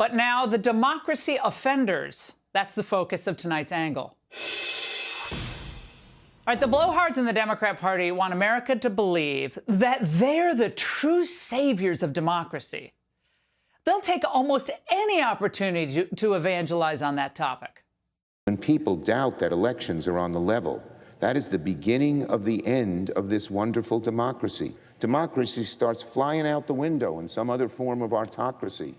But now the democracy offenders. That's the focus of tonight's angle. All right, the blowhards in the Democrat Party want America to believe that they're the true saviors of democracy. They'll take almost any opportunity to, to evangelize on that topic. When people doubt that elections are on the level, that is the beginning of the end of this wonderful democracy. Democracy starts flying out the window and some other form of autocracy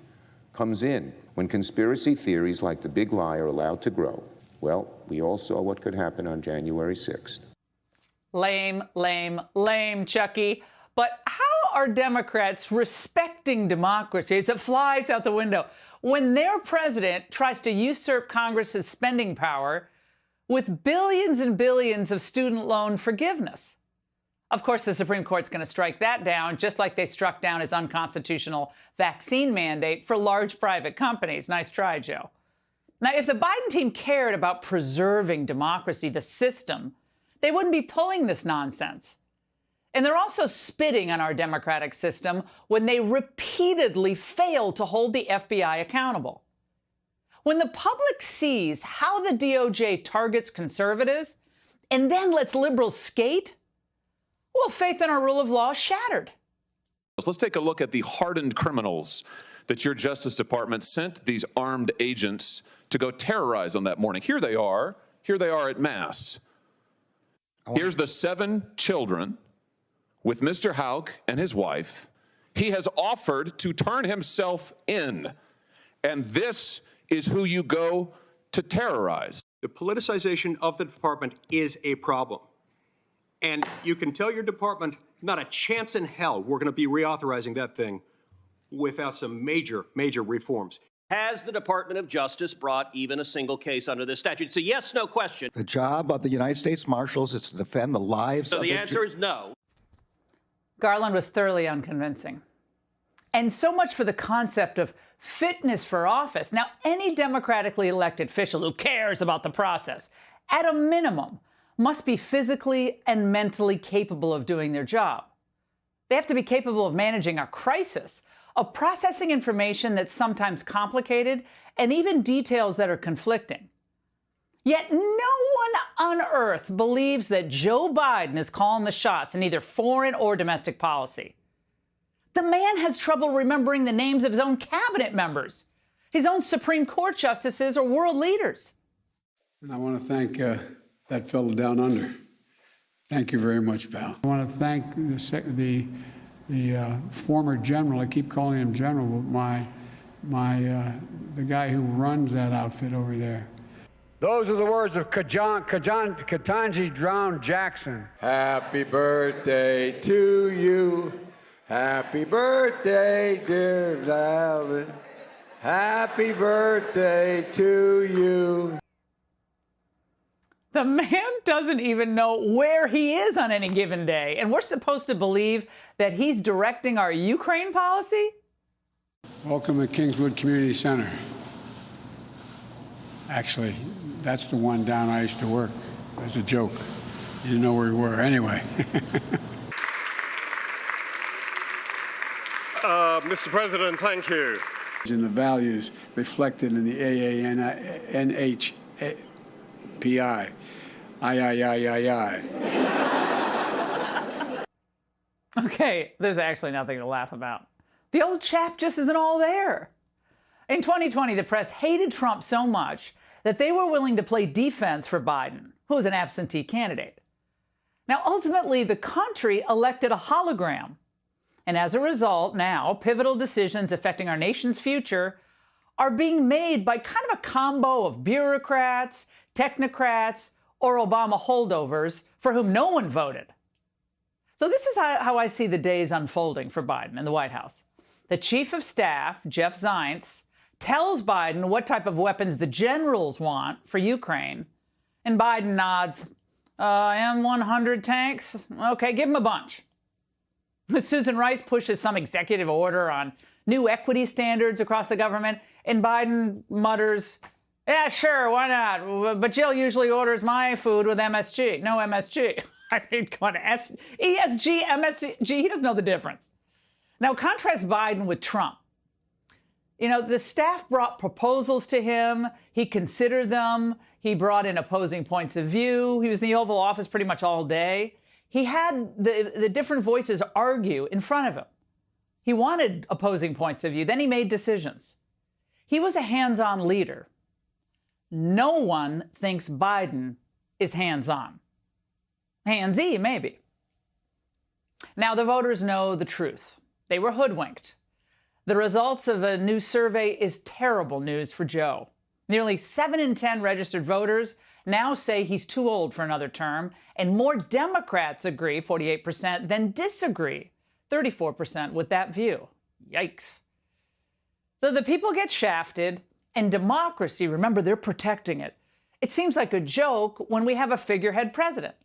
comes in when conspiracy theories like the big lie are allowed to grow. Well, we all saw what could happen on January 6th. Lame, lame, lame, Chucky. But how are Democrats respecting democracy as it flies out the window when their president tries to usurp Congress's spending power with billions and billions of student loan forgiveness? Of course, the Supreme Court's going to strike that down, just like they struck down his unconstitutional vaccine mandate for large private companies. Nice try, Joe. Now, if the Biden team cared about preserving democracy, the system, they wouldn't be pulling this nonsense. And they're also spitting on our democratic system when they repeatedly fail to hold the FBI accountable. When the public sees how the DOJ targets conservatives and then lets liberals skate, well, faith in our rule of law is shattered. Let's take a look at the hardened criminals that your Justice Department sent these armed agents to go terrorize on that morning. Here they are. Here they are at Mass. Here's the seven children with Mr. Houck and his wife. He has offered to turn himself in. And this is who you go to terrorize. The politicization of the department is a problem. And you can tell your department, not a chance in hell we're going to be reauthorizing that thing without some major, major reforms. Has the Department of Justice brought even a single case under this statute? It's a yes, no question. The job of the United States Marshals is to defend the lives so of the answer is no. Garland was thoroughly unconvincing. And so much for the concept of fitness for office. Now, any democratically elected official who cares about the process, at a minimum, must be physically and mentally capable of doing their job. They have to be capable of managing a crisis, of processing information that's sometimes complicated, and even details that are conflicting. Yet no one on earth believes that Joe Biden is calling the shots in either foreign or domestic policy. The man has trouble remembering the names of his own cabinet members, his own Supreme Court justices, or world leaders. And I want to thank uh, that fellow down under. Thank you very much, pal. I want to thank the, the, the uh, former general, I keep calling him general, but my, my, uh, the guy who runs that outfit over there. Those are the words of Kajan, Kajan, Ketanji Brown Jackson. Happy birthday to you. Happy birthday, dear Valen. Happy birthday to you. The man doesn't even know where he is on any given day. And we're supposed to believe that he's directing our Ukraine policy? Welcome to Kingswood Community Center. Actually, that's the one down I used to work. As a joke. You didn't know where we were. Anyway. uh, Mr. President, thank you. In the values reflected in the AANHPI. Aye, aye, aye, aye, aye. okay, there's actually nothing to laugh about. The old chap just isn't all there. In 2020, the press hated Trump so much that they were willing to play defense for Biden, who was an absentee candidate. Now, ultimately, the country elected a hologram. And as a result, now, pivotal decisions affecting our nation's future are being made by kind of a combo of bureaucrats, technocrats, or Obama holdovers for whom no one voted. So this is how, I see the days unfolding for Biden in the White House. The chief of staff, Jeff Zients, tells Biden what type of weapons the generals want for Ukraine, and Biden nods, uh, M100 tanks? Okay, give him a bunch. Susan Rice pushes some executive order on new equity standards across the government, and Biden mutters, yeah, sure, why not? But Jill usually orders my food with MSG. No MSG. I mean, on, S- ESG, MSG, he doesn't know the difference. Now, contrast Biden with Trump. You know, the staff brought proposals to him. He considered them. He brought in opposing points of view. He was in the Oval Office pretty much all day. He had the, the different voices argue in front of him. He wanted opposing points of view. Then he made decisions. He was a hands on leader. No one thinks Biden is hands on. Handsy, maybe. Now, the voters know the truth. They were hoodwinked. The results of a new survey is terrible news for Joe. Nearly 7 in 10 registered voters now say he's too old for another term, and more Democrats agree, 48%, than disagree, 34%, with that view. Yikes. So the people get shafted, and democracy, remember, they're protecting it. It seems like a joke when we have a figurehead president.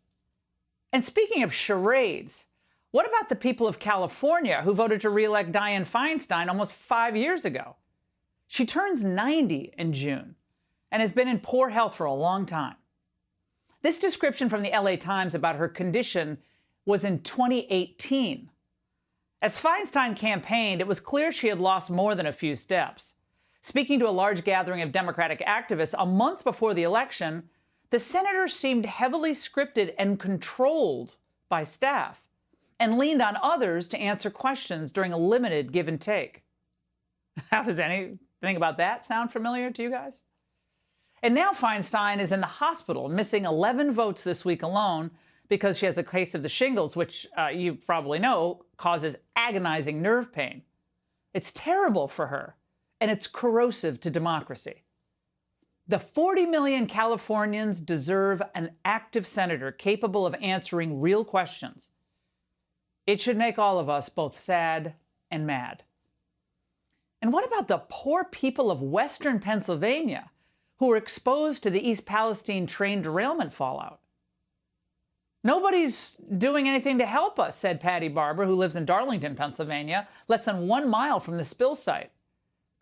And speaking of charades, what about the people of California who voted to reelect Dianne Feinstein almost five years ago? She turns 90 in June and has been in poor health for a long time. This description from the LA Times about her condition was in 2018. As Feinstein campaigned, it was clear she had lost more than a few steps. Speaking to a large gathering of Democratic activists a month before the election, the senator seemed heavily scripted and controlled by staff and leaned on others to answer questions during a limited give and take. How does anything about that sound familiar to you guys? And now Feinstein is in the hospital, missing 11 votes this week alone because she has a case of the shingles, which uh, you probably know causes agonizing nerve pain. It's terrible for her and it's corrosive to democracy. The 40 million Californians deserve an active senator capable of answering real questions. It should make all of us both sad and mad. And what about the poor people of Western Pennsylvania who were exposed to the East Palestine train derailment fallout? Nobody's doing anything to help us, said Patty Barber, who lives in Darlington, Pennsylvania, less than one mile from the spill site.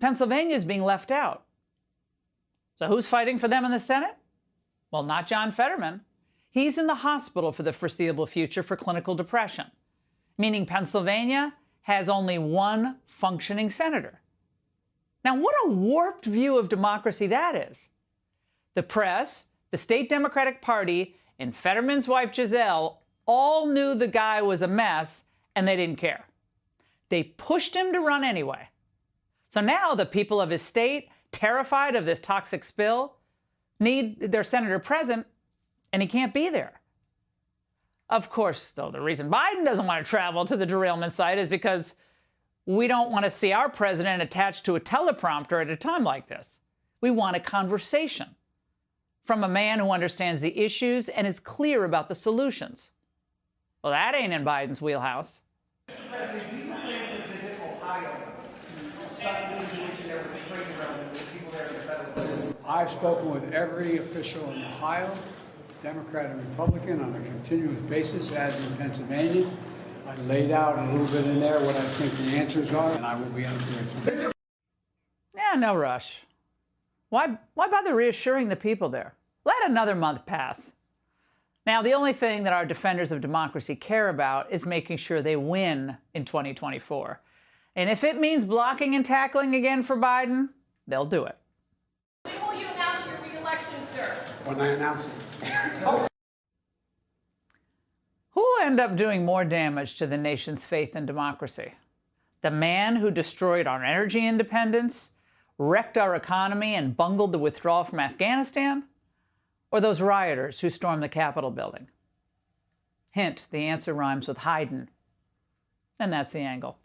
Pennsylvania is being left out. So who's fighting for them in the Senate? Well, not John Fetterman. He's in the hospital for the foreseeable future for clinical depression, meaning Pennsylvania has only one functioning senator. Now, what a warped view of democracy that is. The press, the state Democratic Party, and Fetterman's wife Gisele all knew the guy was a mess and they didn't care. They pushed him to run anyway. So now the people of his state, terrified of this toxic spill, need their senator present, and he can't be there. Of course, though, the reason Biden doesn't want to travel to the derailment site is because we don't want to see our president attached to a teleprompter at a time like this. We want a conversation from a man who understands the issues and is clear about the solutions. Well, that ain't in Biden's wheelhouse. Mr. President, do you plan to visit Ohio I've spoken with every official in Ohio, Democrat and Republican, on a continuous basis, as in Pennsylvania. I laid out a little bit in there what I think the answers are, and I will be answering some. Yeah, no rush. Why, why bother reassuring the people there? Let another month pass. Now, the only thing that our defenders of democracy care about is making sure they win in 2024. And if it means blocking and tackling again for Biden, they'll do it. When will you announce your reelection, sir? When I announce it. Who'll end up doing more damage to the nation's faith in democracy? The man who destroyed our energy independence, wrecked our economy, and bungled the withdrawal from Afghanistan? Or those rioters who stormed the Capitol building? Hint, the answer rhymes with Hayden. And that's the angle.